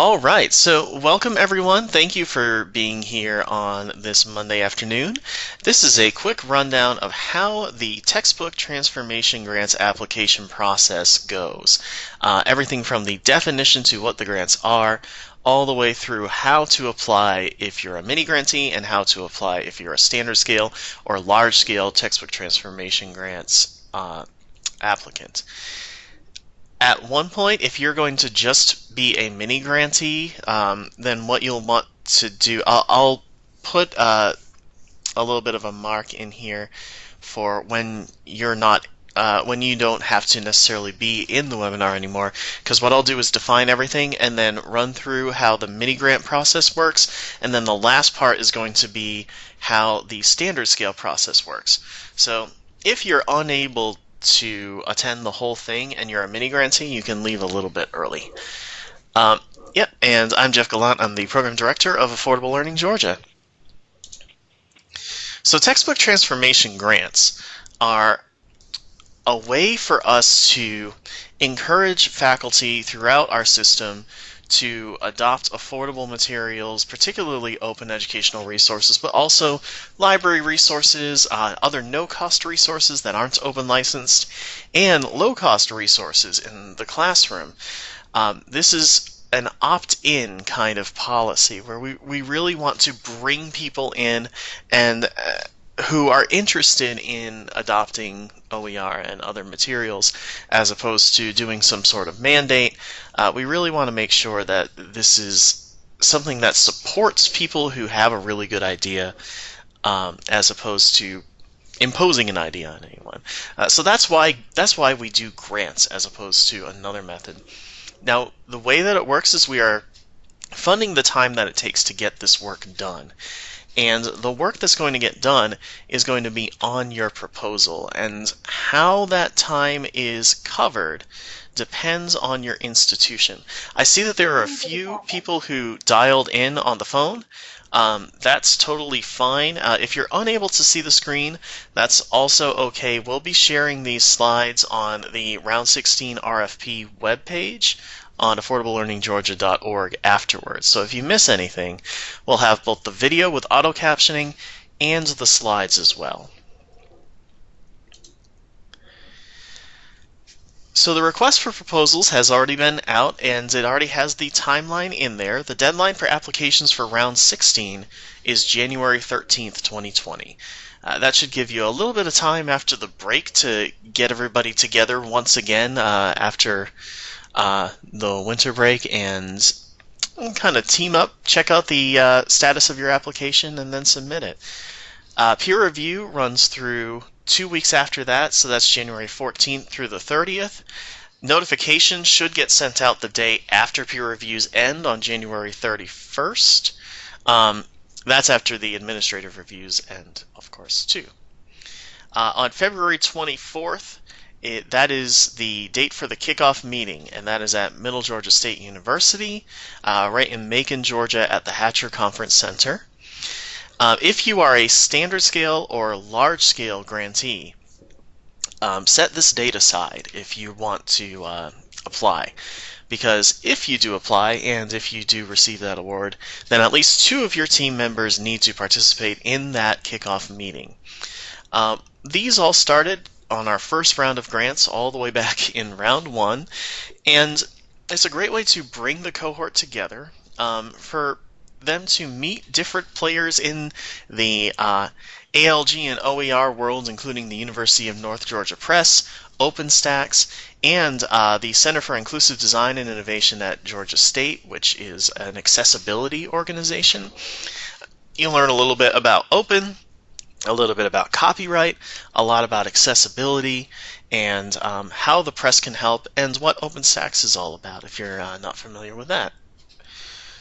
All right, so welcome everyone. Thank you for being here on this Monday afternoon. This is a quick rundown of how the textbook transformation grants application process goes. Uh, everything from the definition to what the grants are, all the way through how to apply if you're a mini grantee and how to apply if you're a standard scale or large scale textbook transformation grants uh, applicant at one point, if you're going to just be a mini grantee, um, then what you'll want to do, I'll, I'll put uh, a little bit of a mark in here for when you're not uh, when you don't have to necessarily be in the webinar anymore because what I'll do is define everything and then run through how the mini grant process works and then the last part is going to be how the standard scale process works. So if you're unable to attend the whole thing and you're a mini grantee, you can leave a little bit early. Um, yep, and I'm Jeff Gallant. I'm the Program Director of Affordable Learning Georgia. So textbook transformation grants are a way for us to encourage faculty throughout our system to adopt affordable materials, particularly open educational resources, but also library resources, uh, other no-cost resources that aren't open licensed, and low-cost resources in the classroom. Um, this is an opt-in kind of policy where we, we really want to bring people in and uh, who are interested in adopting OER and other materials as opposed to doing some sort of mandate. Uh, we really want to make sure that this is something that supports people who have a really good idea um, as opposed to imposing an idea on anyone. Uh, so that's why that's why we do grants as opposed to another method. Now the way that it works is we are funding the time that it takes to get this work done. And the work that's going to get done is going to be on your proposal. And how that time is covered depends on your institution. I see that there are a few people who dialed in on the phone. Um, that's totally fine. Uh, if you're unable to see the screen, that's also okay. We'll be sharing these slides on the Round 16 RFP webpage on affordablelearninggeorgia.org afterwards. So if you miss anything, we'll have both the video with auto captioning and the slides as well. So the request for proposals has already been out and it already has the timeline in there. The deadline for applications for round 16 is January 13th, 2020. Uh, that should give you a little bit of time after the break to get everybody together once again uh, after uh, the winter break and kind of team up, check out the uh, status of your application, and then submit it. Uh, peer review runs through two weeks after that, so that's January 14th through the 30th. Notifications should get sent out the day after peer reviews end on January 31st. Um, that's after the administrative reviews end, of course, too. Uh, on February 24th, it, that is the date for the kickoff meeting, and that is at Middle Georgia State University, uh, right in Macon, Georgia, at the Hatcher Conference Center. Uh, if you are a standard scale or large scale grantee, um, set this date aside if you want to uh, apply. Because if you do apply and if you do receive that award, then at least two of your team members need to participate in that kickoff meeting. Um, these all started on our first round of grants all the way back in round one. And it's a great way to bring the cohort together um, for them to meet different players in the uh, ALG and OER worlds, including the University of North Georgia Press, OpenStax, and uh, the Center for Inclusive Design and Innovation at Georgia State, which is an accessibility organization. You'll learn a little bit about open, a little bit about copyright, a lot about accessibility, and um, how the press can help, and what OpenStax is all about if you're uh, not familiar with that.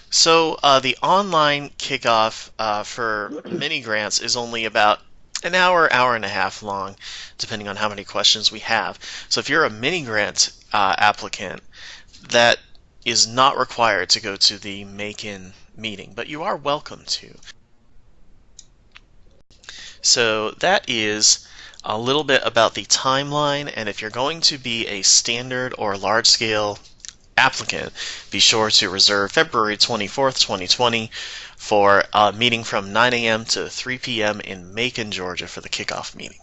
So uh, the online kickoff uh, for mini grants is only about an hour, hour and a half long, depending on how many questions we have. So if you're a mini grant uh, applicant, that is not required to go to the Macon meeting, but you are welcome to. So that is a little bit about the timeline and if you're going to be a standard or large scale applicant, be sure to reserve February 24th, 2020 for a meeting from 9 a.m. to 3 p.m. in Macon, Georgia for the kickoff meeting.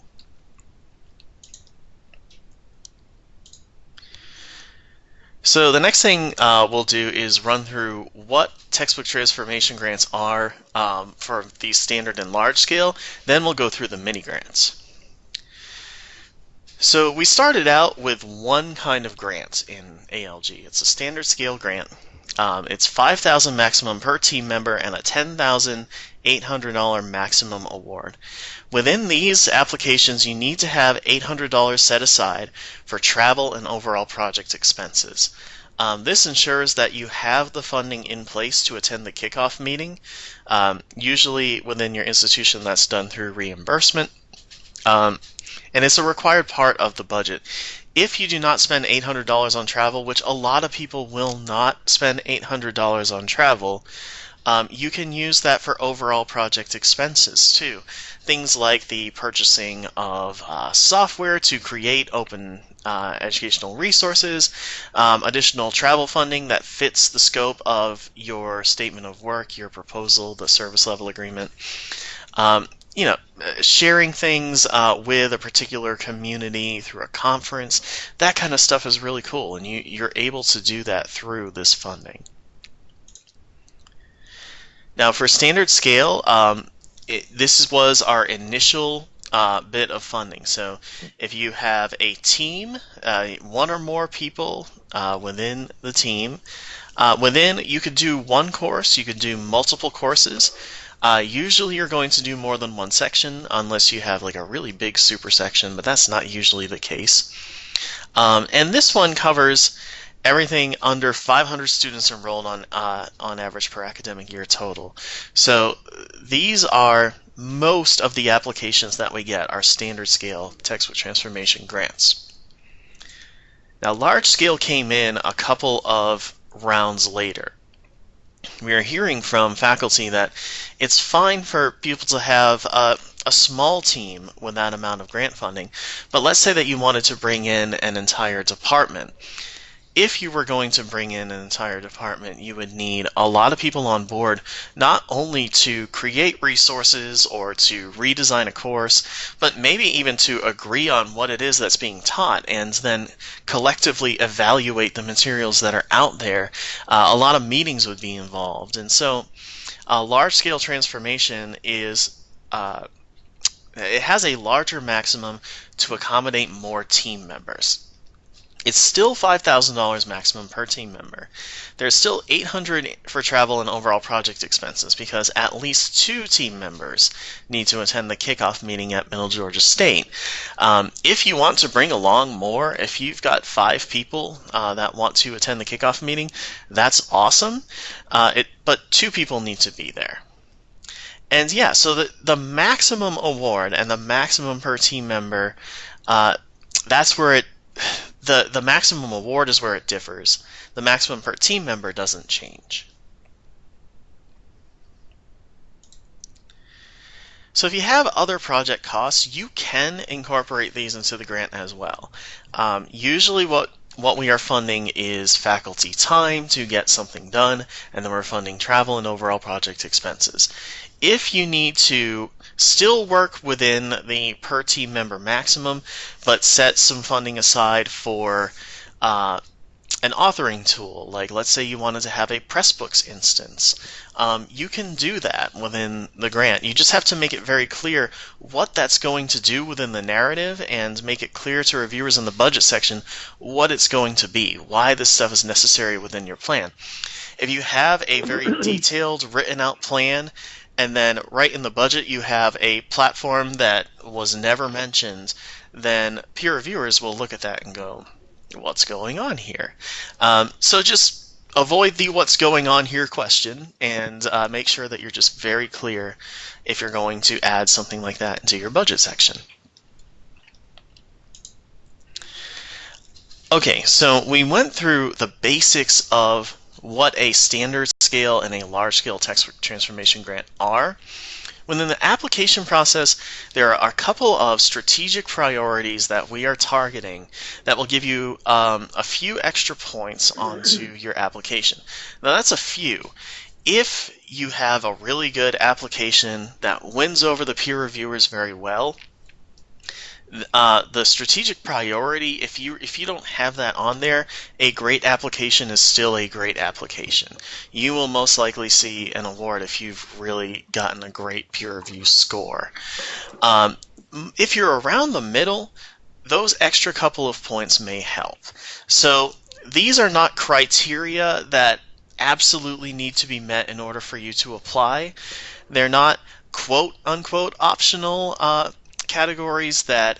So the next thing uh, we'll do is run through what textbook transformation grants are um, for the standard and large scale. Then we'll go through the mini grants. So we started out with one kind of grant in ALG. It's a standard scale grant. Um, it's 5000 maximum per team member and a $10,800 maximum award. Within these applications, you need to have $800 set aside for travel and overall project expenses. Um, this ensures that you have the funding in place to attend the kickoff meeting. Um, usually within your institution, that's done through reimbursement. Um, and it's a required part of the budget. If you do not spend $800 on travel, which a lot of people will not spend $800 on travel, um, you can use that for overall project expenses too. Things like the purchasing of uh, software to create open uh, educational resources, um, additional travel funding that fits the scope of your statement of work, your proposal, the service level agreement. Um, you know, sharing things uh, with a particular community through a conference, that kind of stuff is really cool, and you, you're able to do that through this funding. Now for standard scale, um, it, this was our initial uh, bit of funding. So if you have a team, uh, one or more people uh, within the team, uh, within you could do one course, you could do multiple courses. Uh, usually you're going to do more than one section unless you have like a really big super section, but that's not usually the case. Um, and this one covers everything under 500 students enrolled on uh, on average per academic year total. So these are most of the applications that we get are standard scale textbook transformation grants. Now large scale came in a couple of rounds later. We are hearing from faculty that it's fine for people to have a, a small team with that amount of grant funding, but let's say that you wanted to bring in an entire department if you were going to bring in an entire department, you would need a lot of people on board, not only to create resources or to redesign a course, but maybe even to agree on what it is that's being taught and then collectively evaluate the materials that are out there. Uh, a lot of meetings would be involved. And so, a large scale transformation is. Uh, it has a larger maximum to accommodate more team members. It's still $5,000 maximum per team member. There's still 800 for travel and overall project expenses because at least two team members need to attend the kickoff meeting at Middle Georgia State. Um, if you want to bring along more, if you've got five people uh, that want to attend the kickoff meeting, that's awesome. Uh, it, but two people need to be there. And yeah, so the, the maximum award and the maximum per team member, uh, that's where it the, the maximum award is where it differs. The maximum per team member doesn't change. So if you have other project costs, you can incorporate these into the grant as well. Um, usually what what we are funding is faculty time to get something done, and then we're funding travel and overall project expenses. If you need to still work within the per team member maximum, but set some funding aside for uh, an authoring tool. Like, let's say you wanted to have a Pressbooks instance. Um, you can do that within the grant. You just have to make it very clear what that's going to do within the narrative and make it clear to reviewers in the budget section what it's going to be, why this stuff is necessary within your plan. If you have a very detailed, written out plan and then right in the budget you have a platform that was never mentioned, then peer reviewers will look at that and go, what's going on here? Um, so just avoid the what's going on here question and uh, make sure that you're just very clear if you're going to add something like that into your budget section. Okay, so we went through the basics of what a standard scale and a large scale textbook transformation grant are. Within the application process, there are a couple of strategic priorities that we are targeting that will give you um, a few extra points onto your application. Now, that's a few. If you have a really good application that wins over the peer reviewers very well, uh, the strategic priority if you if you don't have that on there a great application is still a great application. You will most likely see an award if you've really gotten a great peer review score. Um, if you're around the middle those extra couple of points may help. So these are not criteria that absolutely need to be met in order for you to apply. They're not quote unquote optional uh, categories that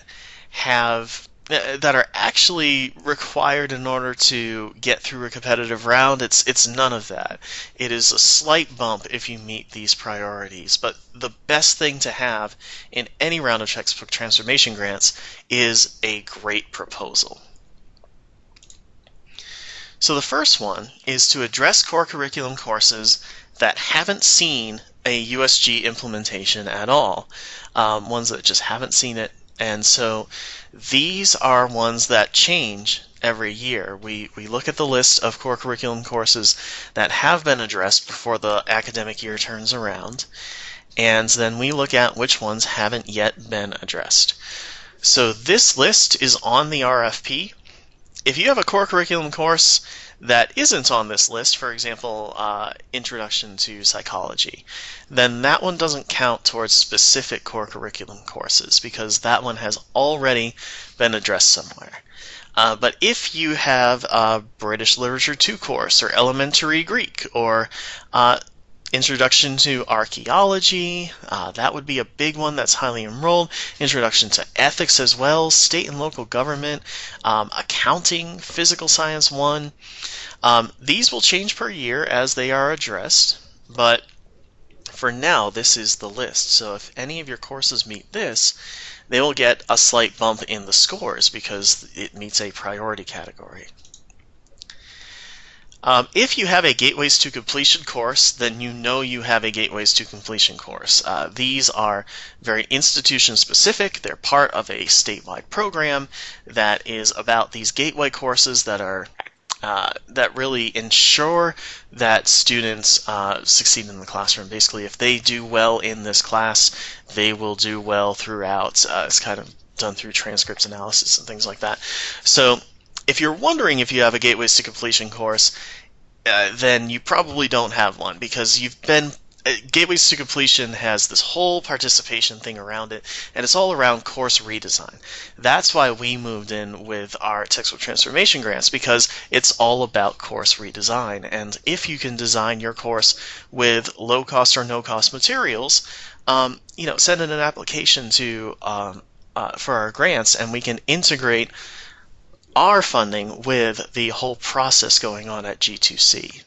have uh, that are actually required in order to get through a competitive round. It's it's none of that. It is a slight bump if you meet these priorities. But the best thing to have in any round of textbook transformation grants is a great proposal. So the first one is to address core curriculum courses that haven't seen a USG implementation at all, um, ones that just haven't seen it. And so these are ones that change every year. We, we look at the list of core curriculum courses that have been addressed before the academic year turns around, and then we look at which ones haven't yet been addressed. So this list is on the RFP. If you have a core curriculum course that isn't on this list, for example, uh, Introduction to Psychology, then that one doesn't count towards specific core curriculum courses because that one has already been addressed somewhere. Uh, but if you have a British Literature 2 course, or Elementary Greek, or uh, Introduction to Archaeology, uh, that would be a big one that's highly enrolled. Introduction to Ethics as well, State and Local Government, um, Accounting, Physical Science 1. Um, these will change per year as they are addressed, but for now, this is the list. So if any of your courses meet this, they will get a slight bump in the scores because it meets a priority category. Um, if you have a Gateways to Completion course, then you know you have a Gateways to Completion course. Uh, these are very institution specific. They're part of a statewide program that is about these gateway courses that are uh, that really ensure that students uh, succeed in the classroom. Basically, if they do well in this class, they will do well throughout. Uh, it's kind of done through transcripts analysis and things like that. So if you're wondering if you have a Gateways to Completion course, uh, then you probably don't have one because you've been uh, Gateways to Completion has this whole participation thing around it, and it's all around course redesign. That's why we moved in with our textbook transformation grants because it's all about course redesign. And if you can design your course with low cost or no cost materials, um, you know, send in an application to um, uh, for our grants, and we can integrate our funding with the whole process going on at G2C.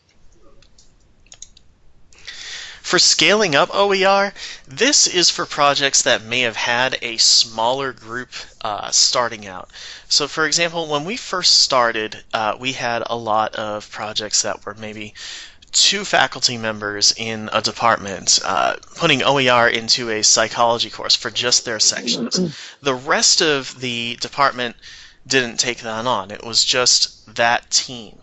For scaling up OER, this is for projects that may have had a smaller group uh, starting out. So for example, when we first started, uh, we had a lot of projects that were maybe two faculty members in a department uh, putting OER into a psychology course for just their sections. the rest of the department didn't take that on. It was just that team.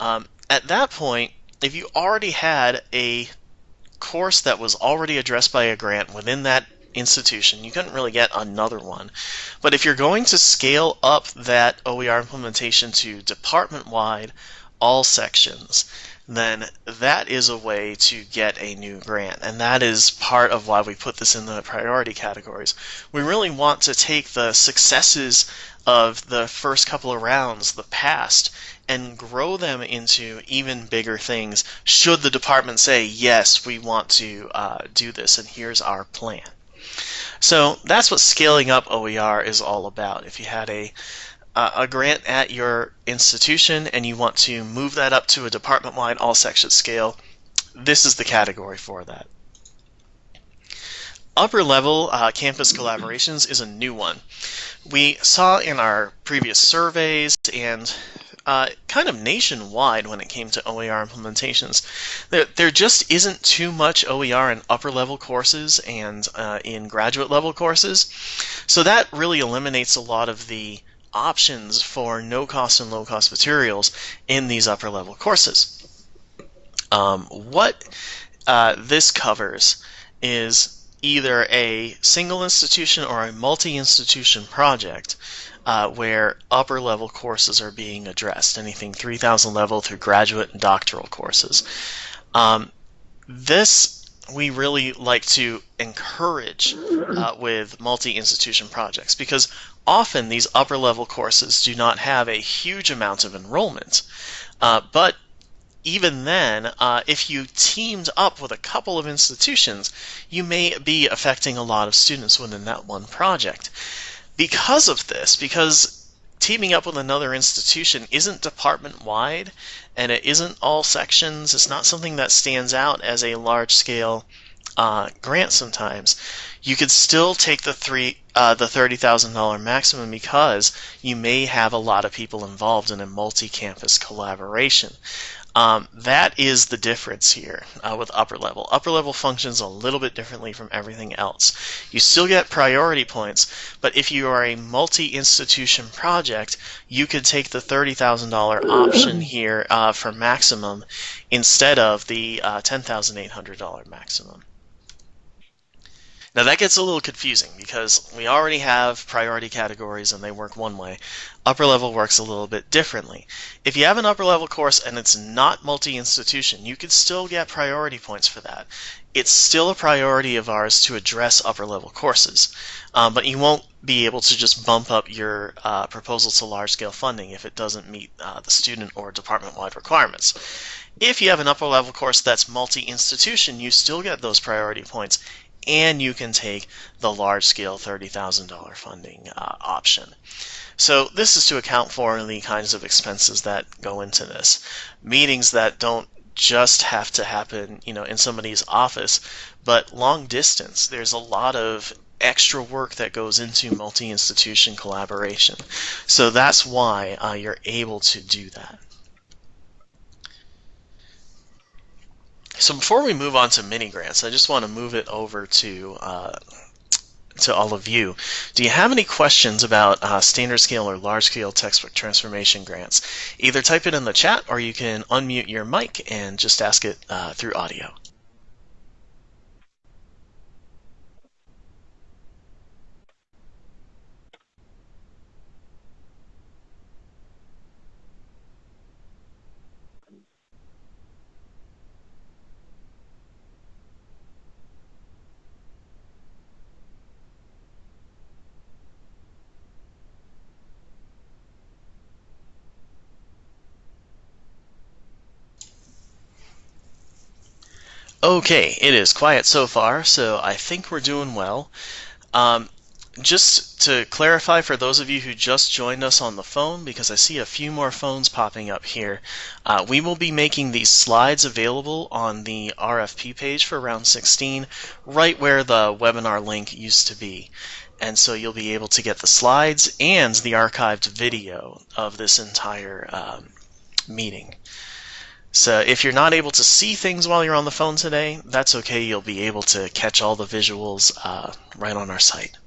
Um, at that point, if you already had a course that was already addressed by a grant within that institution, you couldn't really get another one. But if you're going to scale up that OER implementation to department wide, all sections, then that is a way to get a new grant. And that is part of why we put this in the priority categories. We really want to take the successes of the first couple of rounds, the past, and grow them into even bigger things should the department say, yes, we want to uh, do this, and here's our plan. So that's what scaling up OER is all about. If you had a uh, a grant at your institution and you want to move that up to a department-wide all section scale, this is the category for that. Upper level uh, campus collaborations is a new one. We saw in our previous surveys and uh, kind of nationwide when it came to OER implementations. There, there just isn't too much OER in upper level courses and uh, in graduate level courses. So that really eliminates a lot of the options for no cost and low cost materials in these upper level courses. Um, what uh, this covers is either a single institution or a multi institution project uh, where upper level courses are being addressed, anything 3000 level through graduate and doctoral courses. Um, this we really like to encourage uh, with multi-institution projects because often these upper level courses do not have a huge amount of enrollment. Uh, but even then, uh, if you teamed up with a couple of institutions, you may be affecting a lot of students within that one project because of this, because teaming up with another institution isn't department wide and it isn't all sections, it's not something that stands out as a large scale uh, grant sometimes, you could still take the three uh, the thirty thousand dollar maximum because you may have a lot of people involved in a multi-campus collaboration. Um, that is the difference here uh, with upper level. Upper level functions a little bit differently from everything else. You still get priority points, but if you are a multi-institution project, you could take the $30,000 option here uh, for maximum instead of the uh, $10,800 maximum. Now that gets a little confusing because we already have priority categories and they work one way. Upper level works a little bit differently. If you have an upper level course and it's not multi-institution, you could still get priority points for that. It's still a priority of ours to address upper level courses, um, but you won't be able to just bump up your uh, proposal to large scale funding if it doesn't meet uh, the student or department wide requirements. If you have an upper level course that's multi institution, you still get those priority points and you can take the large scale $30,000 funding uh, option. So this is to account for the kinds of expenses that go into this. Meetings that don't just have to happen, you know, in somebody's office, but long distance. There's a lot of extra work that goes into multi-institution collaboration. So that's why uh, you're able to do that. So before we move on to mini grants, I just want to move it over to uh, to all of you. Do you have any questions about uh, standard scale or large scale textbook transformation grants? Either type it in the chat or you can unmute your mic and just ask it uh, through audio. Okay, it is quiet so far, so I think we're doing well. Um, just to clarify for those of you who just joined us on the phone, because I see a few more phones popping up here, uh, we will be making these slides available on the RFP page for round 16, right where the webinar link used to be. And so you'll be able to get the slides and the archived video of this entire um, meeting. So if you're not able to see things while you're on the phone today, that's okay. You'll be able to catch all the visuals uh, right on our site.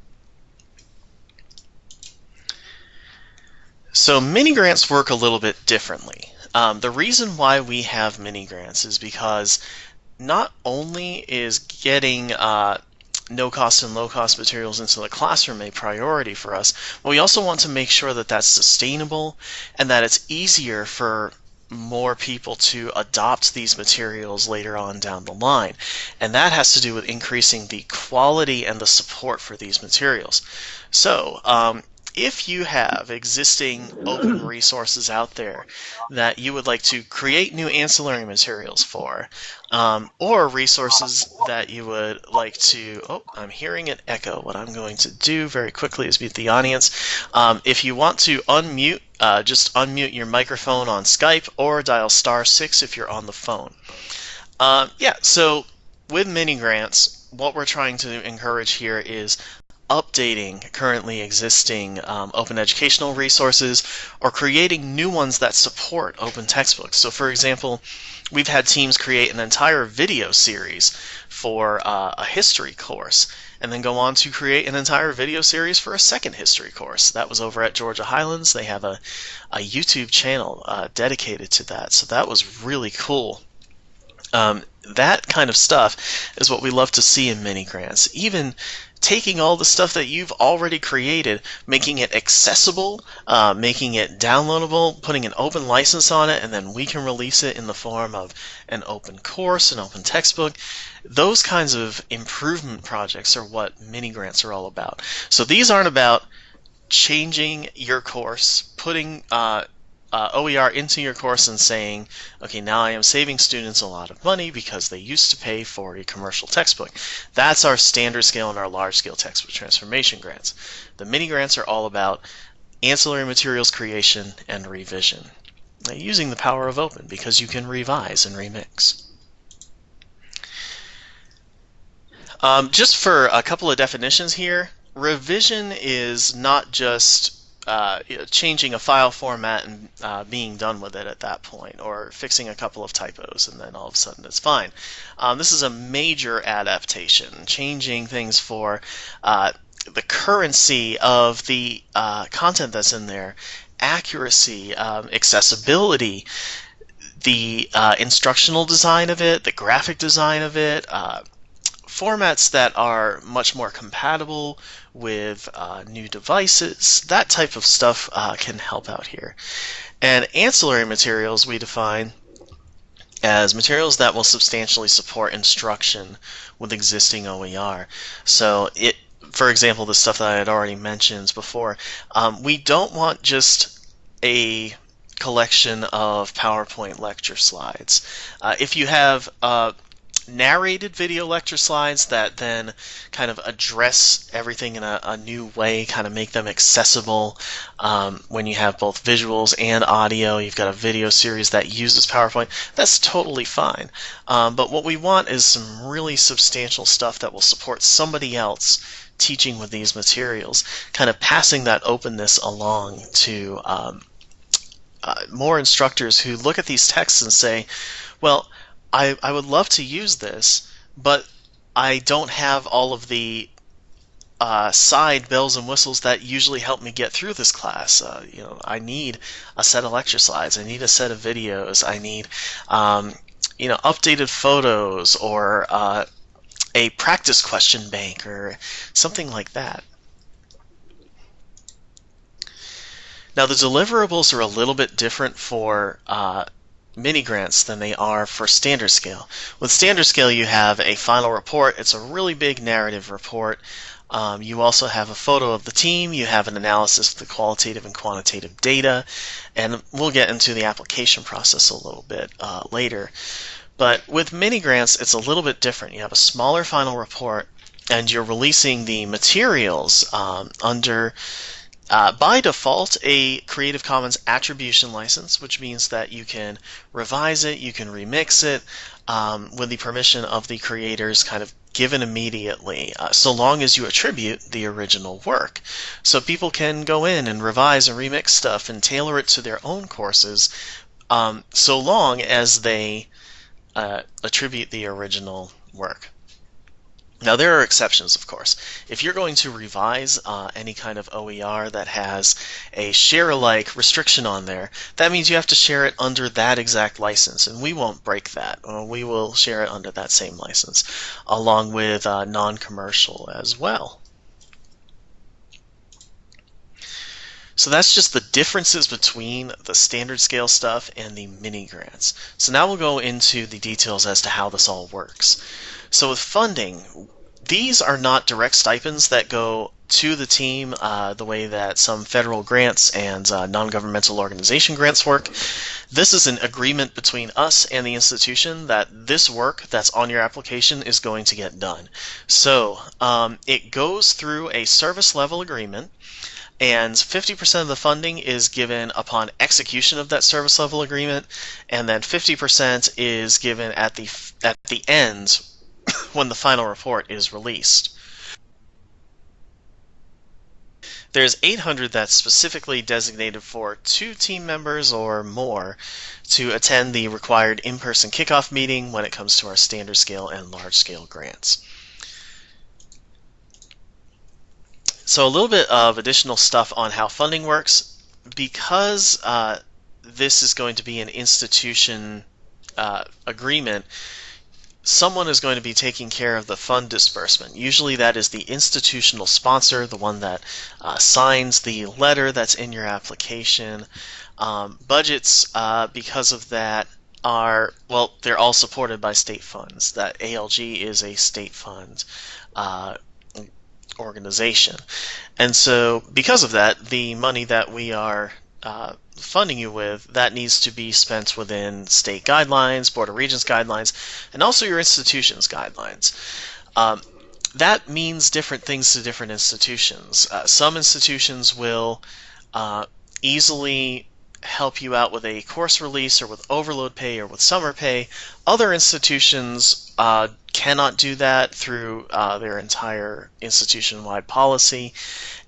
So mini grants work a little bit differently. Um, the reason why we have mini grants is because not only is getting uh, no cost and low cost materials into the classroom a priority for us, but we also want to make sure that that's sustainable and that it's easier for more people to adopt these materials later on down the line. And that has to do with increasing the quality and the support for these materials. So, um, if you have existing open resources out there that you would like to create new ancillary materials for, um, or resources that you would like to, oh, I'm hearing an echo. What I'm going to do very quickly is mute the audience. Um, if you want to unmute, uh, just unmute your microphone on Skype or dial star six if you're on the phone. Uh, yeah, so with mini grants, what we're trying to encourage here is updating currently existing um, open educational resources or creating new ones that support open textbooks. So, for example, we've had teams create an entire video series for uh, a history course and then go on to create an entire video series for a second history course. That was over at Georgia Highlands. They have a, a YouTube channel uh, dedicated to that. So that was really cool. Um, that kind of stuff is what we love to see in mini grants. Even taking all the stuff that you've already created, making it accessible, uh, making it downloadable, putting an open license on it, and then we can release it in the form of an open course, an open textbook. Those kinds of improvement projects are what mini grants are all about. So these aren't about changing your course, putting uh, uh, OER into your course and saying, okay, now I am saving students a lot of money because they used to pay for a commercial textbook. That's our standard scale and our large scale textbook transformation grants. The mini grants are all about ancillary materials creation and revision using the power of open because you can revise and remix. Um, just for a couple of definitions here, revision is not just uh, changing a file format and uh, being done with it at that point, or fixing a couple of typos and then all of a sudden it's fine. Um, this is a major adaptation, changing things for uh, the currency of the uh, content that's in there, accuracy, um, accessibility, the uh, instructional design of it, the graphic design of it, uh, formats that are much more compatible with uh, new devices. That type of stuff uh, can help out here. And ancillary materials we define as materials that will substantially support instruction with existing OER. So it, for example, the stuff that I had already mentioned before, um, we don't want just a collection of PowerPoint lecture slides. Uh, if you have uh, narrated video lecture slides that then kind of address everything in a, a new way, kind of make them accessible um, when you have both visuals and audio. You've got a video series that uses PowerPoint. That's totally fine. Um, but what we want is some really substantial stuff that will support somebody else teaching with these materials, kind of passing that openness along to um, uh, more instructors who look at these texts and say, well, I, I would love to use this, but I don't have all of the uh, side bells and whistles that usually help me get through this class. Uh, you know, I need a set of lecture slides. I need a set of videos. I need, um, you know, updated photos or uh, a practice question bank or something like that. Now the deliverables are a little bit different for uh, mini grants than they are for standard scale. With standard scale, you have a final report. It's a really big narrative report. Um, you also have a photo of the team. You have an analysis of the qualitative and quantitative data. And we'll get into the application process a little bit uh, later. But with mini grants, it's a little bit different. You have a smaller final report, and you're releasing the materials um, under uh, by default, a Creative Commons attribution license, which means that you can revise it, you can remix it um, with the permission of the creators kind of given immediately, uh, so long as you attribute the original work. So people can go in and revise and remix stuff and tailor it to their own courses, um, so long as they uh, attribute the original work. Now, there are exceptions, of course. If you're going to revise uh, any kind of OER that has a share alike restriction on there, that means you have to share it under that exact license, and we won't break that. Uh, we will share it under that same license, along with uh, non commercial as well. So that's just the differences between the standard scale stuff and the mini grants. So now we'll go into the details as to how this all works. So with funding, these are not direct stipends that go to the team uh, the way that some federal grants and uh, non-governmental organization grants work. This is an agreement between us and the institution that this work that's on your application is going to get done. So um, it goes through a service level agreement and 50% of the funding is given upon execution of that service level agreement and then 50% is given at the at the end when the final report is released. there's 800 that's specifically designated for two team members or more to attend the required in-person kickoff meeting when it comes to our standard scale and large scale grants. So a little bit of additional stuff on how funding works. Because uh, this is going to be an institution uh, agreement, someone is going to be taking care of the fund disbursement. Usually that is the institutional sponsor, the one that uh, signs the letter that's in your application. Um, budgets, uh, because of that, are, well, they're all supported by state funds. That ALG is a state fund uh, organization. And so because of that, the money that we are uh, funding you with, that needs to be spent within state guidelines, Board of Regents guidelines, and also your institution's guidelines. Um, that means different things to different institutions. Uh, some institutions will uh, easily help you out with a course release or with overload pay or with summer pay. Other institutions uh, cannot do that through uh, their entire institution wide policy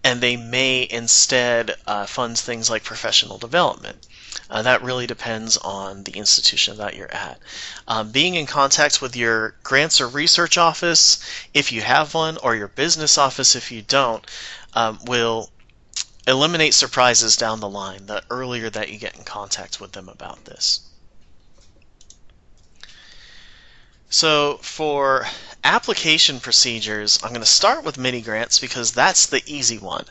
and they may instead uh, fund things like professional development. Uh, that really depends on the institution that you're at. Um, being in contact with your grants or research office, if you have one, or your business office if you don't, um, will eliminate surprises down the line the earlier that you get in contact with them about this. So for application procedures, I'm going to start with mini grants because that's the easy one.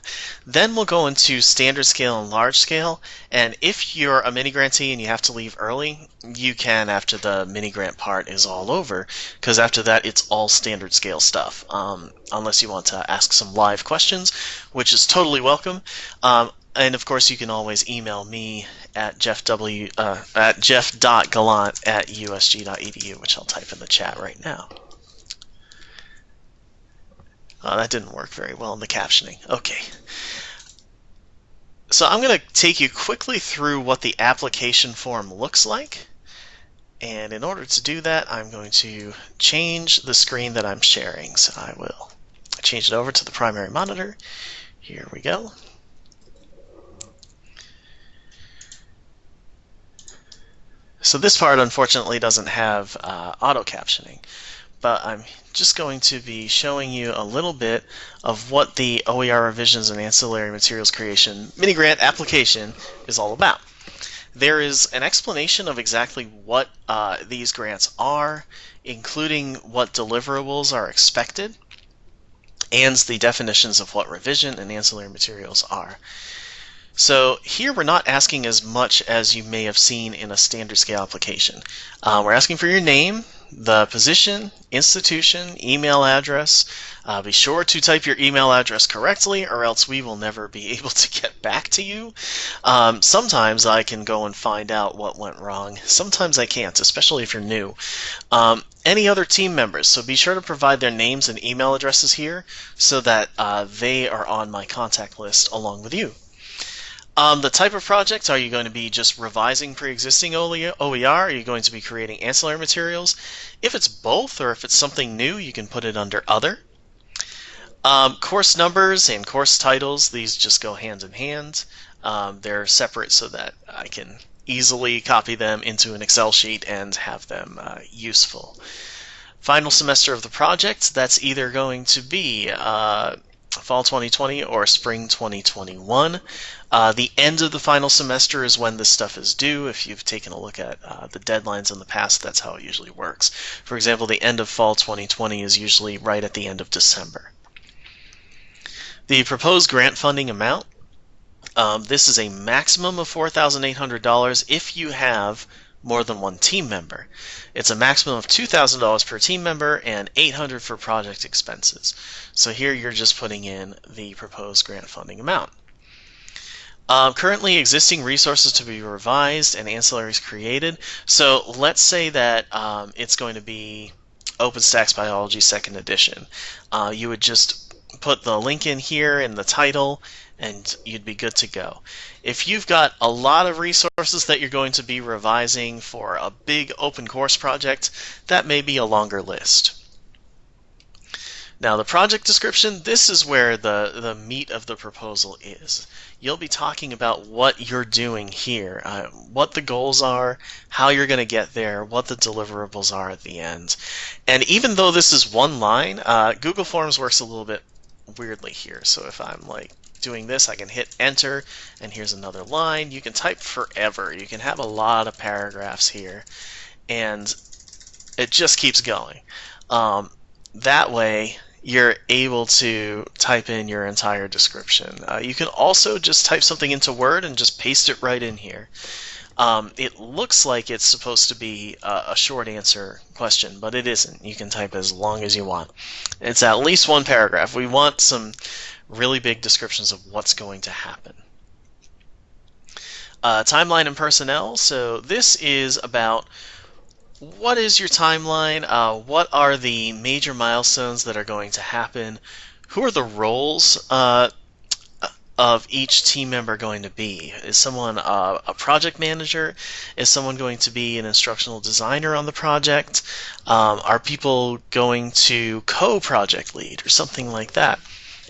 Then we'll go into standard scale and large scale. And if you're a mini grantee and you have to leave early, you can after the mini grant part is all over because after that it's all standard scale stuff. Um, unless you want to ask some live questions, which is totally welcome. Um, and of course, you can always email me at jeff w uh, at jeff.gallant at usg.edu, which I'll type in the chat right now. Oh, that didn't work very well in the captioning. Okay. So I'm going to take you quickly through what the application form looks like. And in order to do that, I'm going to change the screen that I'm sharing. So I will change it over to the primary monitor. Here we go. So this part unfortunately doesn't have uh, auto captioning, but I'm just going to be showing you a little bit of what the OER revisions and ancillary materials creation mini grant application is all about. There is an explanation of exactly what uh, these grants are, including what deliverables are expected, and the definitions of what revision and ancillary materials are. So here we're not asking as much as you may have seen in a standard scale application. Uh, we're asking for your name, the position, institution, email address. Uh, be sure to type your email address correctly or else we will never be able to get back to you. Um, sometimes I can go and find out what went wrong. Sometimes I can't, especially if you're new. Um, any other team members, so be sure to provide their names and email addresses here so that uh, they are on my contact list along with you. Um, the type of project, are you going to be just revising pre-existing OER? Are you going to be creating ancillary materials? If it's both, or if it's something new, you can put it under Other. Um, course numbers and course titles, these just go hand in hand. Um, they're separate so that I can easily copy them into an Excel sheet and have them uh, useful. Final semester of the project, that's either going to be uh, fall 2020 or spring 2021. Uh, the end of the final semester is when this stuff is due. If you've taken a look at uh, the deadlines in the past, that's how it usually works. For example, the end of fall 2020 is usually right at the end of December. The proposed grant funding amount, um, this is a maximum of $4,800 if you have more than one team member. It's a maximum of $2,000 per team member and 800 for project expenses. So here you're just putting in the proposed grant funding amount. Um, currently existing resources to be revised and ancillaries created. So let's say that um, it's going to be OpenStax Biology second edition. Uh, you would just put the link in here in the title and you'd be good to go. If you've got a lot of resources that you're going to be revising for a big open course project, that may be a longer list. Now the project description, this is where the, the meat of the proposal is. You'll be talking about what you're doing here, uh, what the goals are, how you're going to get there, what the deliverables are at the end. And even though this is one line, uh, Google Forms works a little bit weirdly here. So if I'm like doing this, I can hit enter, and here's another line. You can type forever. You can have a lot of paragraphs here, and it just keeps going. Um, that way, you're able to type in your entire description. Uh, you can also just type something into Word and just paste it right in here. Um, it looks like it's supposed to be a, a, short answer question, but it isn't. You can type as long as you want. It's at least one paragraph. We want some really big descriptions of what's going to happen. Uh, timeline and personnel. So this is about what is your timeline? Uh, what are the major milestones that are going to happen? Who are the roles uh, of each team member going to be? Is someone uh, a project manager? Is someone going to be an instructional designer on the project? Um, are people going to co-project lead or something like that?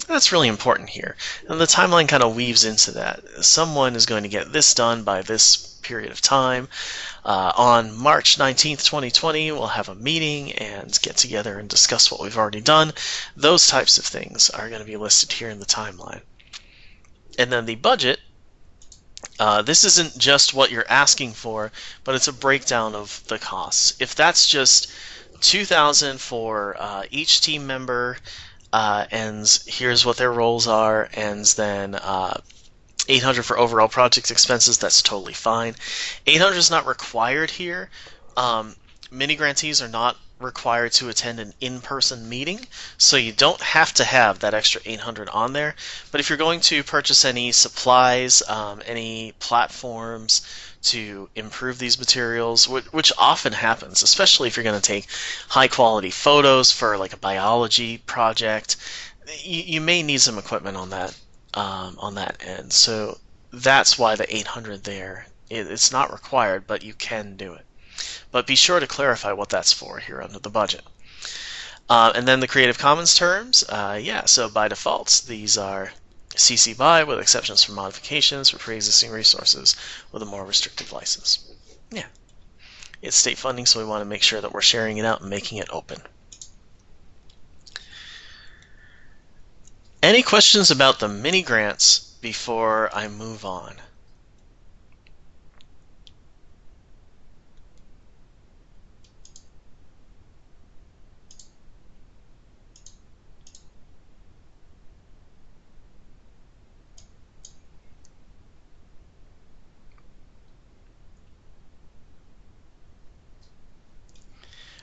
That's really important here. And the timeline kind of weaves into that. Someone is going to get this done by this period of time. Uh, on March 19th, 2020, we'll have a meeting and get together and discuss what we've already done. Those types of things are going to be listed here in the timeline. And then the budget, uh, this isn't just what you're asking for, but it's a breakdown of the costs. If that's just 2000 for uh, each team member, uh, and here's what their roles are, and then uh, 800 for overall project expenses, that's totally fine. 800 is not required here. Um, mini grantees are not required to attend an in-person meeting, so you don't have to have that extra 800 on there. But if you're going to purchase any supplies, um, any platforms to improve these materials, which, which often happens, especially if you're going to take high-quality photos for like a biology project, you, you may need some equipment on that um, on that end. So that's why the 800 there. It, it's not required, but you can do it. But be sure to clarify what that's for here under the budget. Uh, and then the Creative Commons terms, uh, yeah, so by default, these are CC BY with exceptions for modifications for pre-existing resources with a more restrictive license. Yeah. It's state funding, so we want to make sure that we're sharing it out and making it open. Any questions about the mini grants before I move on?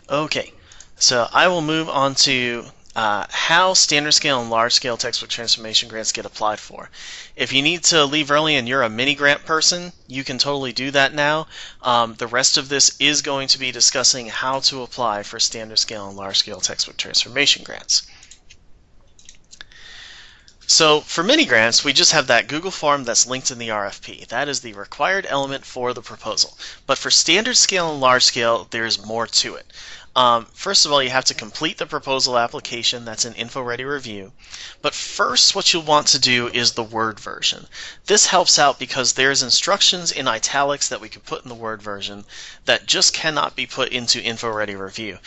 Okay, so I will move on to uh, how standard scale and large scale textbook transformation grants get applied for. If you need to leave early and you're a mini grant person, you can totally do that now. Um, the rest of this is going to be discussing how to apply for standard scale and large scale textbook transformation grants. So for mini grants, we just have that Google form that's linked in the RFP. That is the required element for the proposal. But for standard scale and large scale, there's more to it. Um, first of all, you have to complete the proposal application. That's an info-ready review. But first, what you'll want to do is the Word version. This helps out because there's instructions in italics that we can put in the Word version that just cannot be put into info-ready review.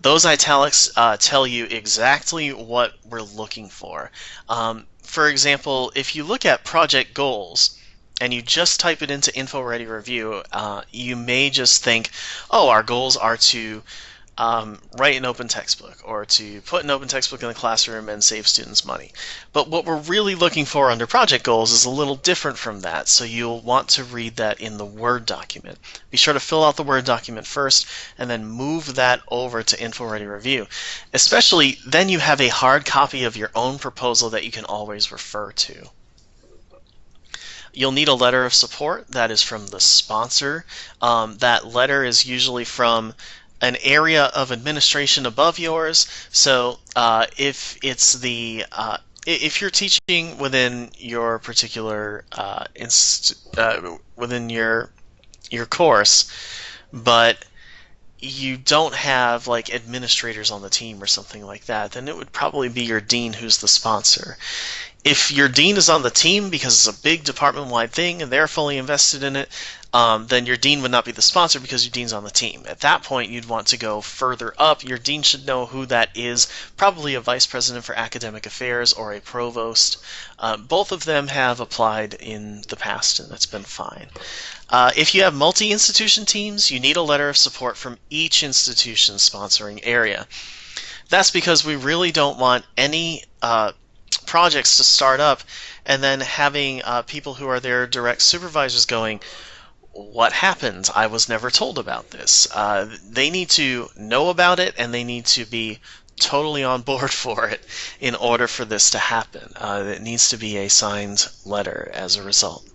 Those italics uh, tell you exactly what we're looking for. Um, for example, if you look at project goals, and you just type it into info ready review, uh, you may just think, oh, our goals are to um, write an open textbook or to put an open textbook in the classroom and save students money. But what we're really looking for under project goals is a little different from that, so you'll want to read that in the Word document. Be sure to fill out the Word document first and then move that over to Info Ready Review. Especially then you have a hard copy of your own proposal that you can always refer to. You'll need a letter of support that is from the sponsor. Um, that letter is usually from an area of administration above yours. So uh, if it's the uh, if you're teaching within your particular uh, uh, within your your course, but you don't have like administrators on the team or something like that, then it would probably be your dean who's the sponsor. If your dean is on the team because it's a big department wide thing and they're fully invested in it, um, then your dean would not be the sponsor because your dean's on the team. At that point, you'd want to go further up. Your dean should know who that is, probably a vice president for academic affairs or a provost. Uh, both of them have applied in the past, and that's been fine. Uh, if you have multi institution teams, you need a letter of support from each institution sponsoring area. That's because we really don't want any uh, projects to start up and then having uh, people who are their direct supervisors going, what happened? I was never told about this. Uh, they need to know about it and they need to be totally on board for it in order for this to happen. Uh, it needs to be a signed letter as a result.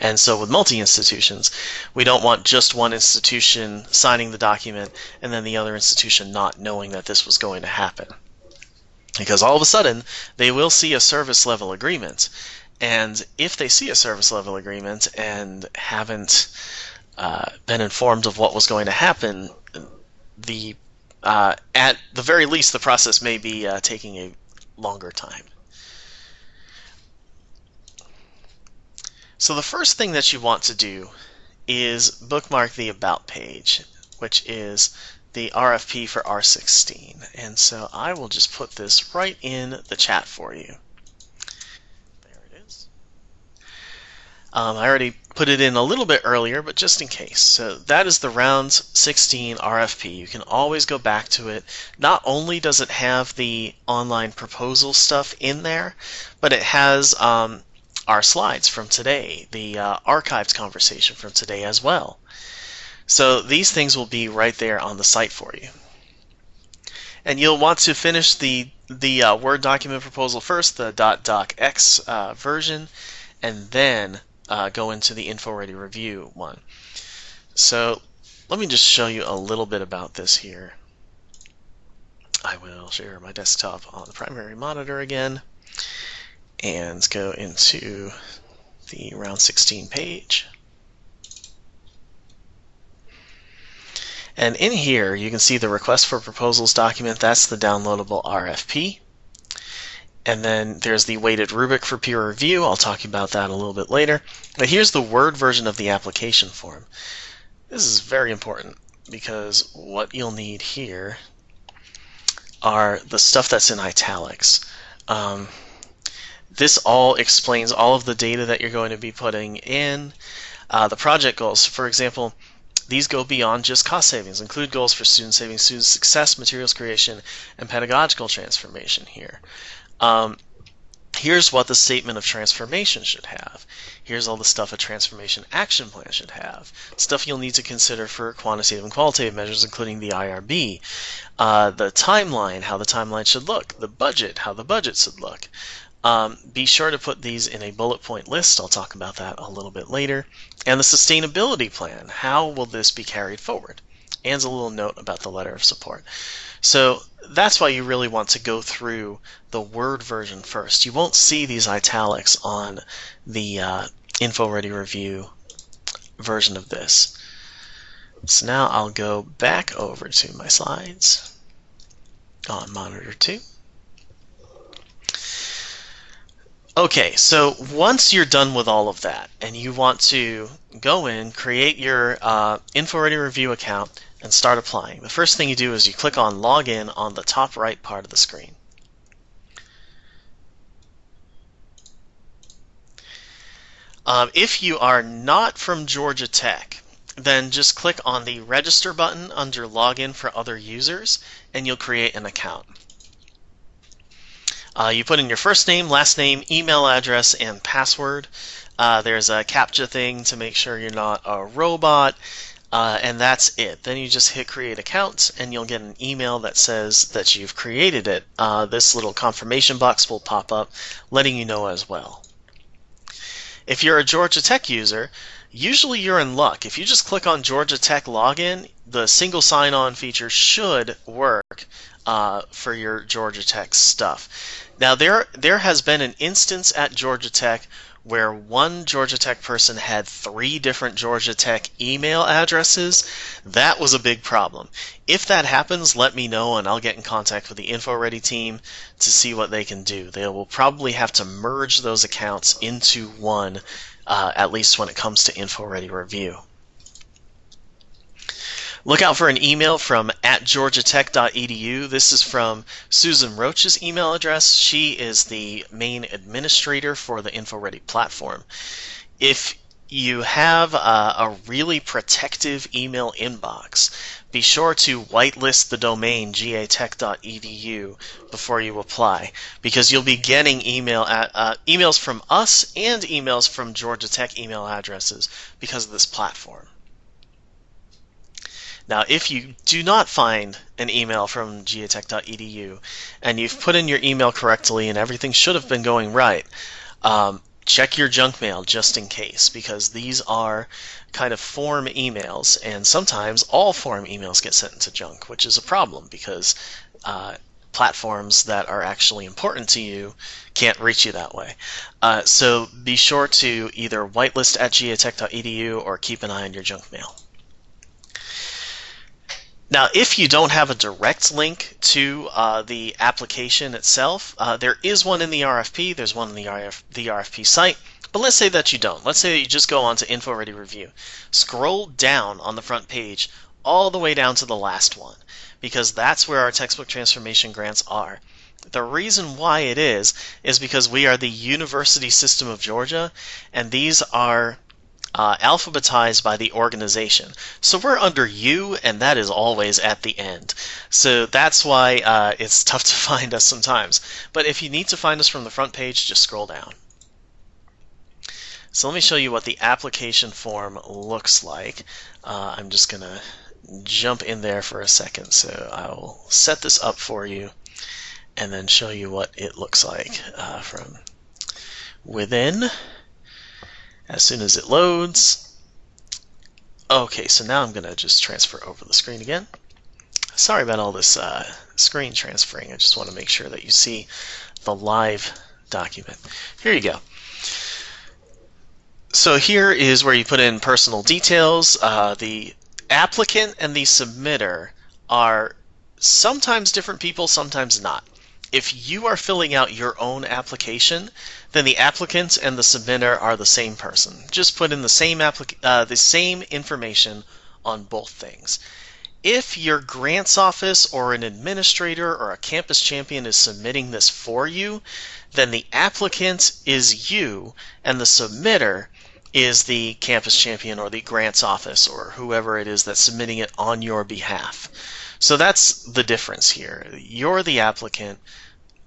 And so with multi-institutions, we don't want just one institution signing the document and then the other institution not knowing that this was going to happen. Because all of a sudden, they will see a service level agreement. And if they see a service level agreement and haven't uh, been informed of what was going to happen, the uh, at the very least, the process may be uh, taking a longer time. So the first thing that you want to do is bookmark the About page, which is the RFP for R16. And so I will just put this right in the chat for you. There it is. Um, I already put it in a little bit earlier, but just in case. So that is the round 16 RFP. You can always go back to it. Not only does it have the online proposal stuff in there, but it has um, our slides from today, the uh, archived conversation from today as well. So these things will be right there on the site for you. And you'll want to finish the, the uh, Word document proposal first, the .docx uh, version, and then uh, go into the InfoReady review one. So let me just show you a little bit about this here. I will share my desktop on the primary monitor again and go into the round 16 page. And in here, you can see the request for proposals document. That's the downloadable RFP. And then there's the weighted rubric for peer review. I'll talk about that a little bit later. But here's the Word version of the application form. This is very important because what you'll need here are the stuff that's in italics. Um, this all explains all of the data that you're going to be putting in. Uh, the project goals, for example, these go beyond just cost savings, include goals for student savings, student success, materials creation, and pedagogical transformation here. Um, here's what the statement of transformation should have. Here's all the stuff a transformation action plan should have. Stuff you'll need to consider for quantitative and qualitative measures, including the IRB. Uh, the timeline, how the timeline should look. The budget, how the budget should look. Um, be sure to put these in a bullet point list. I'll talk about that a little bit later. And the sustainability plan. How will this be carried forward? And a little note about the letter of support. So that's why you really want to go through the Word version first. You won't see these italics on the uh, InfoReady Review version of this. So now I'll go back over to my slides on monitor 2. Okay, so once you're done with all of that and you want to go in, create your uh, InfoReady Review account, and start applying, the first thing you do is you click on Login on the top right part of the screen. Um, if you are not from Georgia Tech, then just click on the Register button under Login for other users, and you'll create an account. Uh, you put in your first name, last name, email address, and password. Uh, there's a CAPTCHA thing to make sure you're not a robot, uh, and that's it. Then you just hit create account, and you'll get an email that says that you've created it. Uh, this little confirmation box will pop up, letting you know as well. If you're a Georgia Tech user, usually you're in luck. If you just click on Georgia Tech login, the single sign-on feature should work uh, for your Georgia Tech stuff. Now there there has been an instance at Georgia Tech where one Georgia Tech person had three different Georgia Tech email addresses, that was a big problem. If that happens, let me know and I'll get in contact with the InfoReady team to see what they can do. They will probably have to merge those accounts into one, uh, at least when it comes to InfoReady Review. Look out for an email from at georgiatech.edu. This is from Susan Roach's email address. She is the main administrator for the InfoReady platform. If you have a, a, really protective email inbox, be sure to whitelist the domain gatech.edu before you apply because you'll be getting email at, uh, emails from us and emails from Georgia Tech email addresses because of this platform. Now, if you do not find an email from gatech.edu and you've put in your email correctly and everything should have been going right, um, check your junk mail just in case because these are kind of form emails and sometimes all form emails get sent into junk, which is a problem because uh, platforms that are actually important to you can't reach you that way. Uh, so be sure to either whitelist at gatech.edu or keep an eye on your junk mail. Now, if you don't have a direct link to uh, the application itself, uh, there is one in the RFP. There's one in the, RF, the RFP site. But let's say that you don't. Let's say that you just go on to InfoReady Review. Scroll down on the front page all the way down to the last one because that's where our textbook transformation grants are. The reason why it is is because we are the University System of Georgia and these are uh, alphabetized by the organization. So we're under U, and that is always at the end. So that's why uh, it's tough to find us sometimes. But if you need to find us from the front page, just scroll down. So let me show you what the application form looks like. Uh, I'm just going to jump in there for a second. So I'll set this up for you and then show you what it looks like uh, from within as soon as it loads. Okay, so now I'm going to just transfer over the screen again. Sorry about all this uh, screen transferring. I just want to make sure that you see the live document. Here you go. So here is where you put in personal details. Uh, the applicant and the submitter are sometimes different people, sometimes not. If you are filling out your own application, then the applicant and the submitter are the same person. Just put in the same uh, the same information on both things. If your grants office or an administrator or a campus champion is submitting this for you, then the applicant is you and the submitter is the campus champion or the grants office or whoever it is that's submitting it on your behalf. So that's the difference here. You're the applicant,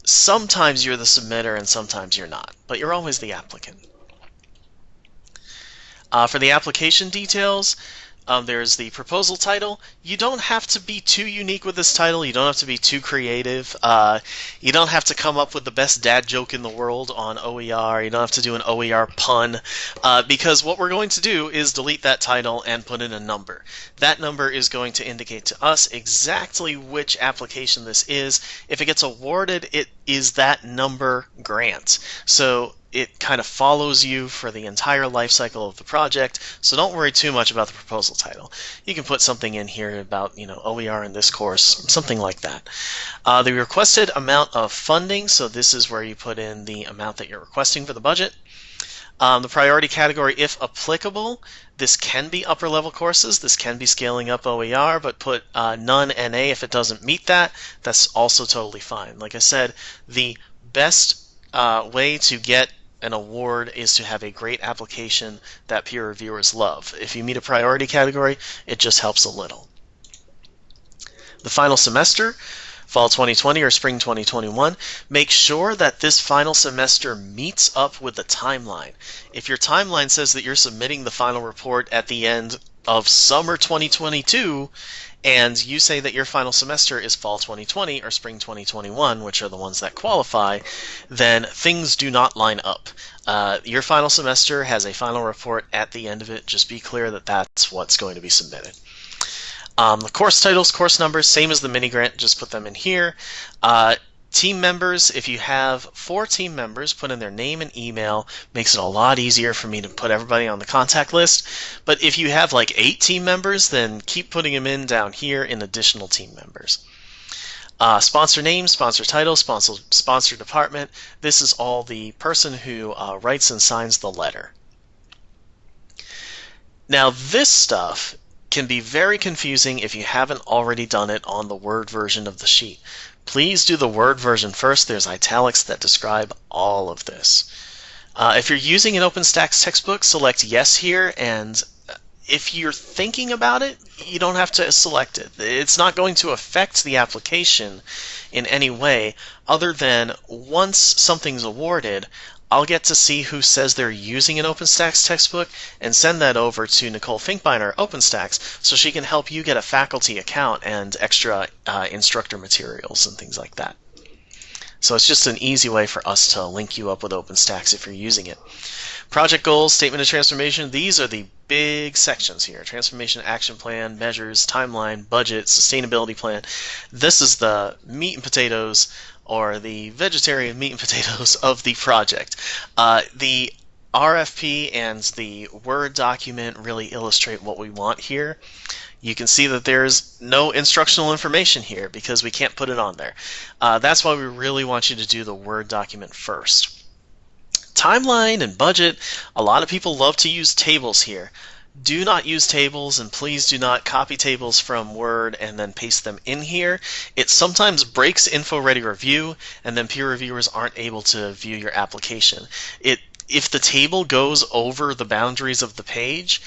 sometimes you're the submitter and sometimes you're not, but you're always the applicant. Uh, for the application details, um, there's the proposal title. You don't have to be too unique with this title. You don't have to be too creative. Uh, you don't have to come up with the best dad joke in the world on OER. You don't have to do an OER pun uh, because what we're going to do is delete that title and put in a number. That number is going to indicate to us exactly which application this is. If it gets awarded, it is that number grant. So it kind of follows you for the entire life cycle of the project, so don't worry too much about the proposal title. You can put something in here about, you know, OER in this course, something like that. Uh, the requested amount of funding, so this is where you put in the amount that you're requesting for the budget. Um, the priority category, if applicable, this can be upper level courses, this can be scaling up OER, but put uh, none NA if it doesn't meet that. That's also totally fine. Like I said, the best uh, way to get an award is to have a great application that peer reviewers love. If you meet a priority category, it just helps a little. The final semester, fall 2020 or spring 2021, make sure that this final semester meets up with the timeline. If your timeline says that you're submitting the final report at the end of summer 2022 and you say that your final semester is fall 2020 or spring 2021, which are the ones that qualify, then things do not line up. Uh, your final semester has a final report at the end of it. Just be clear that that's what's going to be submitted. Um, the course titles, course numbers, same as the mini grant, just put them in here. Uh, team members, if you have four team members, put in their name and email. Makes it a lot easier for me to put everybody on the contact list. But if you have like eight team members, then keep putting them in down here in additional team members. Uh, sponsor name, sponsor title, sponsor, sponsor department. This is all the person who uh, writes and signs the letter. Now, this stuff can be very confusing if you haven't already done it on the Word version of the sheet. Please do the Word version first. There's italics that describe all of this. Uh, if you're using an OpenStax textbook, select Yes here, and if you're thinking about it, you don't have to select it. It's not going to affect the application in any way other than once something's awarded, I'll get to see who says they're using an OpenStax textbook and send that over to Nicole Finkbeiner OpenStax so she can help you get a faculty account and extra uh, instructor materials and things like that. So it's just an easy way for us to link you up with OpenStax if you're using it. Project goals, statement of transformation, these are the big sections here. Transformation action plan, measures, timeline, budget, sustainability plan. This is the meat and potatoes or the vegetarian meat and potatoes of the project. Uh, the RFP and the Word document really illustrate what we want here. You can see that there's no instructional information here because we can't put it on there. Uh, that's why we really want you to do the Word document first. Timeline and budget, a lot of people love to use tables here do not use tables and please do not copy tables from Word and then paste them in here. It sometimes breaks InfoReady Review and then peer reviewers aren't able to view your application. It if the table goes over the boundaries of the page,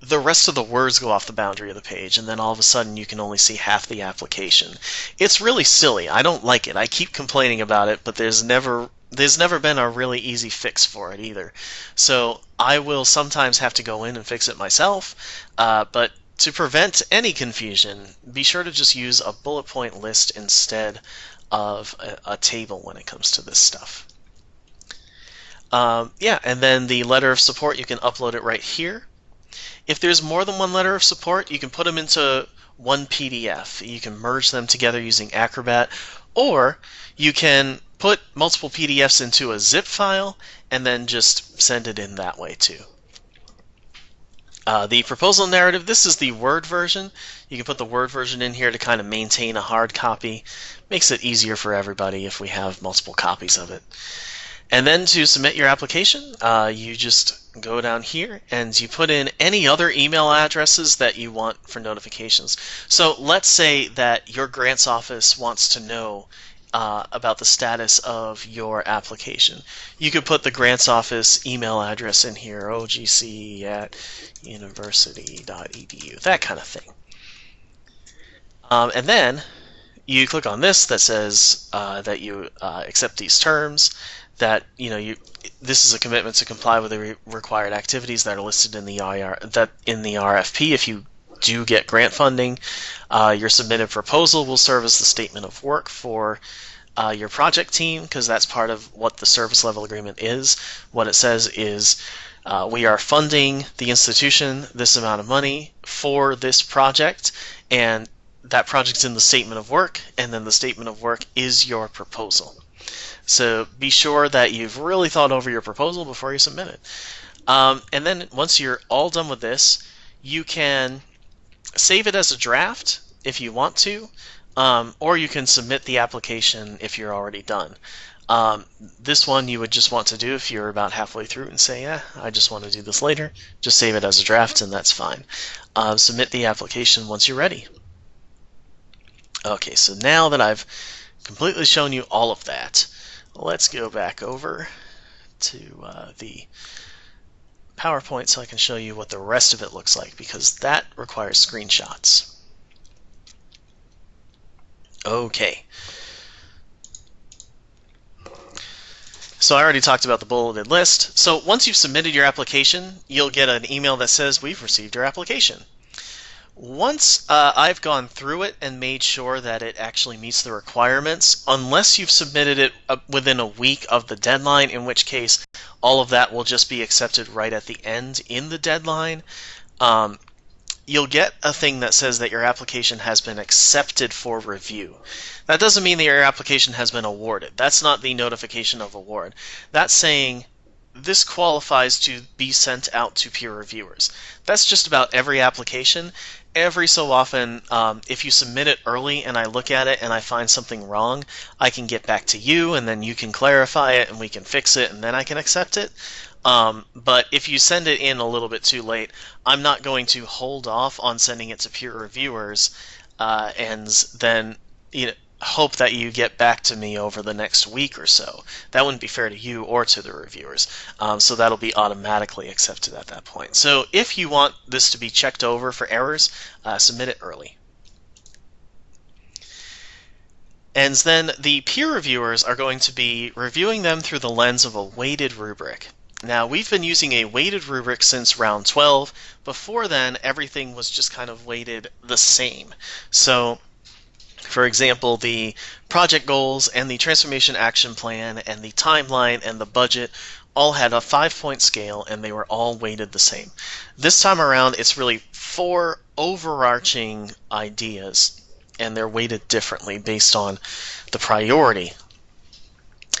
the rest of the words go off the boundary of the page, and then all of a sudden you can only see half the application. It's really silly. I don't like it. I keep complaining about it, but there's never there's never been a really easy fix for it either. So I will sometimes have to go in and fix it myself, uh, but to prevent any confusion, be sure to just use a bullet point list instead of a, a table when it comes to this stuff. Um, yeah, and then the letter of support, you can upload it right here. If there's more than one letter of support, you can put them into one PDF. You can merge them together using Acrobat, or you can put multiple PDFs into a zip file and then just send it in that way too. Uh, the proposal narrative, this is the Word version. You can put the Word version in here to kind of maintain a hard copy. Makes it easier for everybody if we have multiple copies of it. And then to submit your application, uh, you just go down here and you put in any other email addresses that you want for notifications. So let's say that your grants office wants to know uh, about the status of your application. You could put the grants office email address in here, ogc at university.edu, that kind of thing. Um, and then you click on this that says uh, that you uh, accept these terms, that you know you this is a commitment to comply with the re required activities that are listed in the IR that in the RFP. If you do get grant funding, uh, your submitted proposal will serve as the statement of work for uh, your project team because that's part of what the service level agreement is. What it says is uh, we are funding the institution this amount of money for this project, and that project's in the statement of work, and then the statement of work is your proposal. So be sure that you've really thought over your proposal before you submit it. Um, and then once you're all done with this, you can save it as a draft if you want to, um, or you can submit the application if you're already done. Um, this one you would just want to do if you're about halfway through and say, yeah, I just want to do this later. Just save it as a draft and that's fine. Uh, submit the application once you're ready. Okay, so now that I've completely shown you all of that, let's go back over to uh, the PowerPoint so I can show you what the rest of it looks like because that requires screenshots. Okay. So I already talked about the bulleted list. So once you've submitted your application, you'll get an email that says, we've received your application. Once uh, I've gone through it and made sure that it actually meets the requirements, unless you've submitted it uh, within a week of the deadline, in which case all of that will just be accepted right at the end in the deadline. Um, you'll get a thing that says that your application has been accepted for review. That doesn't mean that your application has been awarded. That's not the notification of award. That's saying this qualifies to be sent out to peer reviewers. That's just about every application. Every so often, um, if you submit it early and I look at it and I find something wrong, I can get back to you and then you can clarify it and we can fix it and then I can accept it. Um, but if you send it in a little bit too late, I'm not going to hold off on sending it to peer reviewers uh, and then you know hope that you get back to me over the next week or so. That wouldn't be fair to you or to the reviewers. Um, so that'll be automatically accepted at that point. So if you want this to be checked over for errors, uh, submit it early. And then the peer reviewers are going to be reviewing them through the lens of a weighted rubric. Now, we've been using a weighted rubric since round 12. Before then, everything was just kind of weighted the same. So, for example, the project goals and the transformation action plan and the timeline and the budget all had a five point scale and they were all weighted the same. This time around, it's really four overarching ideas and they're weighted differently based on the priority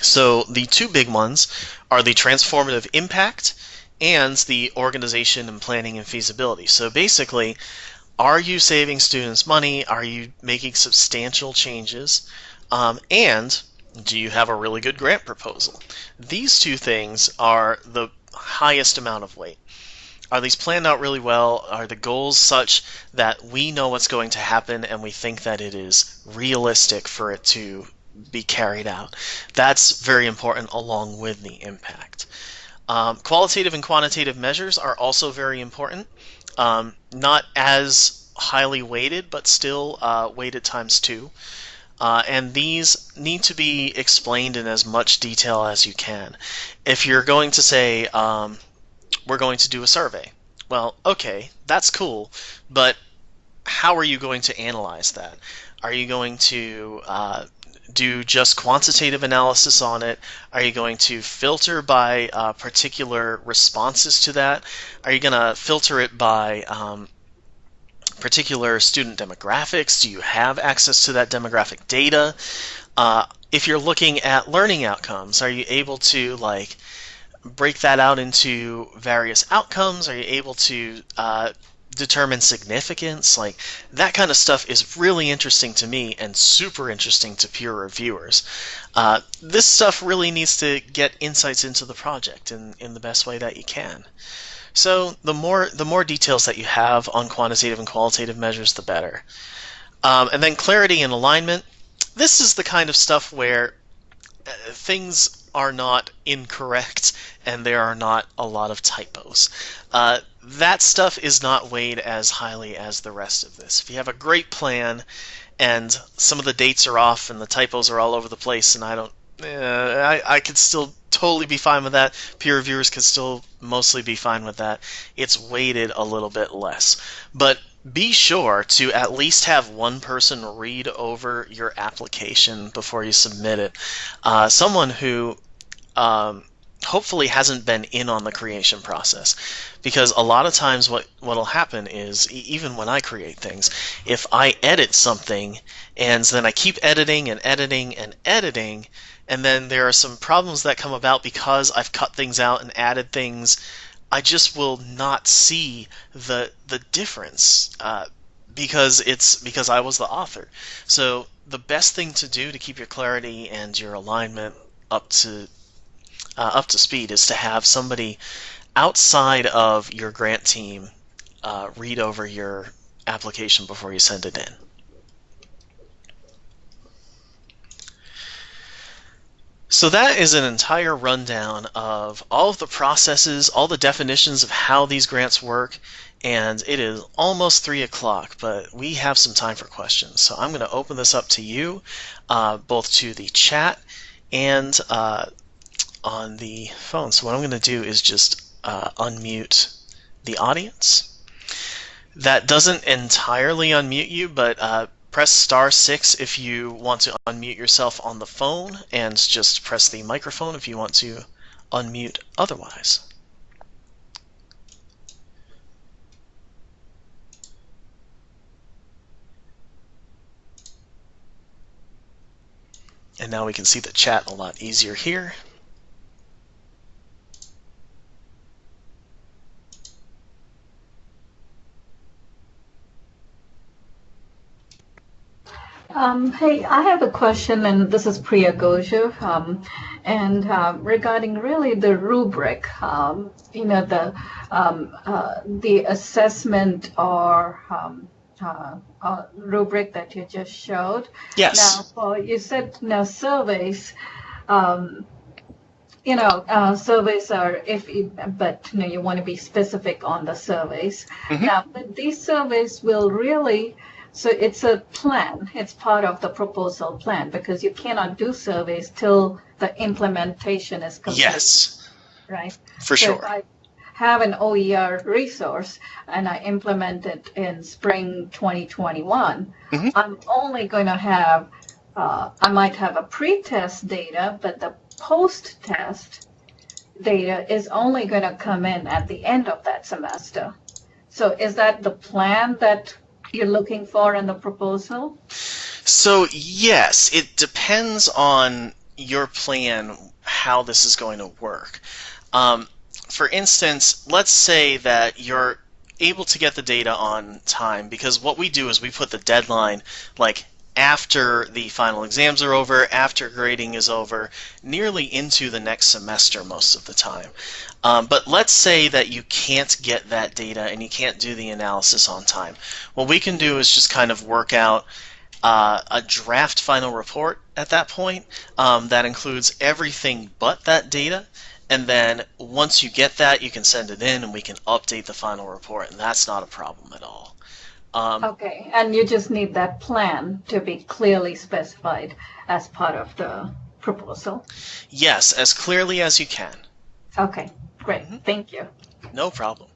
so the two big ones are the transformative impact and the organization and planning and feasibility. So basically, are you saving students money? Are you making substantial changes? Um, and do you have a really good grant proposal? These two things are the highest amount of weight. Are these planned out really well? Are the goals such that we know what's going to happen and we think that it is realistic for it to be carried out. That's very important along with the impact. Um, qualitative and quantitative measures are also very important. Um, not as highly weighted, but still uh, weighted times two. Uh, and these need to be explained in as much detail as you can. If you're going to say, um, we're going to do a survey, well, okay, that's cool, but how are you going to analyze that? Are you going to uh, do just quantitative analysis on it? Are you going to filter by uh, particular responses to that? Are you going to filter it by um, particular student demographics? Do you have access to that demographic data? Uh, if you're looking at learning outcomes, are you able to like break that out into various outcomes? Are you able to uh, determine significance. Like that kind of stuff is really interesting to me and super interesting to peer reviewers. Uh, this stuff really needs to get insights into the project in, in the best way that you can. So the more the more details that you have on quantitative and qualitative measures, the better. Um, and then clarity and alignment. This is the kind of stuff where uh, things are not incorrect and there are not a lot of typos. Uh, that stuff is not weighed as highly as the rest of this. If you have a great plan and some of the dates are off and the typos are all over the place, and I don't, uh, I, I could still totally be fine with that. Peer reviewers could still mostly be fine with that. It's weighted a little bit less. But be sure to at least have one person read over your application before you submit it. Uh, someone who um, hopefully hasn't been in on the creation process. Because a lot of times what what'll happen is even when I create things if I edit something and then I keep editing and editing and editing and then there are some problems that come about because I've cut things out and added things I just will not see the the difference uh, because it's because I was the author. So the best thing to do to keep your clarity and your alignment up to uh, up to speed is to have somebody outside of your grant team uh, read over your application before you send it in. So that is an entire rundown of all of the processes, all the definitions of how these grants work, and it is almost 3 o'clock, but we have some time for questions. So I'm going to open this up to you, uh, both to the chat and uh, on the phone. So what I'm going to do is just uh, unmute the audience. That doesn't entirely unmute you, but uh, press star six if you want to unmute yourself on the phone, and just press the microphone if you want to unmute otherwise. And now we can see the chat a lot easier here. Um, hey, I have a question, and this is Priya Goja, um, and uh, regarding really the rubric, um, you know, the um, uh, the assessment or um, uh, uh, rubric that you just showed. Yes. Now, for you said now surveys. Um, you know, uh, surveys are if, you, but you know, you want to be specific on the surveys. Mhm. Now, but these surveys will really so it's a plan. It's part of the proposal plan because you cannot do surveys till the implementation is complete, Yes, right? for So sure. if I have an OER resource and I implement it in spring 2021, Mhm. I'm only going to have, uh, I might have a pre-test data, but the post-test data is only going to come in at the end of that semester. So is that the plan that you're looking for in the proposal? So, yes, it depends on your plan how this is going to work. Um, for instance, let's say that you're able to get the data on time because what we do is we put the deadline like after the final exams are over, after grading is over, nearly into the next semester most of the time. Um, but let's say that you can't get that data and you can't do the analysis on time. What we can do is just kind of work out uh, a draft final report at that point um, that includes everything but that data. And then once you get that, you can send it in and we can update the final report, and that's not a problem at all. Um, Okay, and you just need that plan to be clearly specified as part of the proposal. Yes, as clearly as you can. Okay, great, Mhm. thank you. No problem.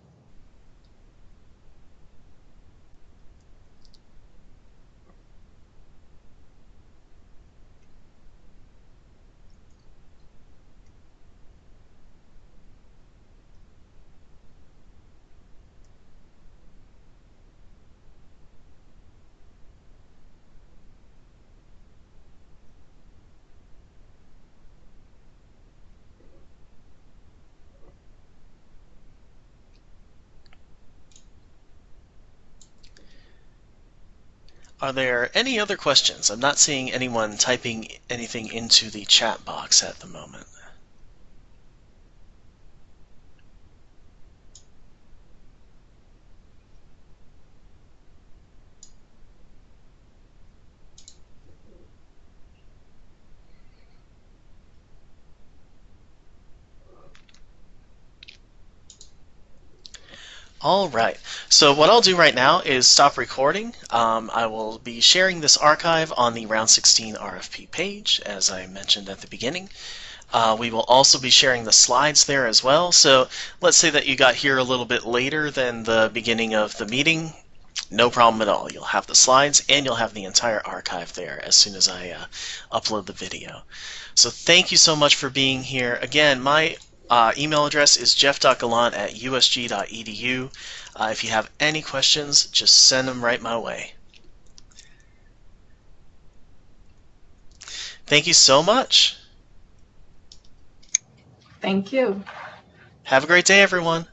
Are there any other questions? I'm not seeing anyone typing anything into the chat box at the moment. All right. So what I'll do right now is stop recording. Um, I will be sharing this archive on the Round 16 RFP page, as I mentioned at the beginning. Uh, we will also be sharing the slides there as well. So let's say that you got here a little bit later than the beginning of the meeting. No problem at all. You'll have the slides and you'll have the entire archive there as soon as I uh, upload the video. So thank you so much for being here. Again, my uh, email address is jeff.gallant at usg.edu. Uh, if you have any questions, just send them right my way. Thank you so much. Thank you. Have a great day, everyone.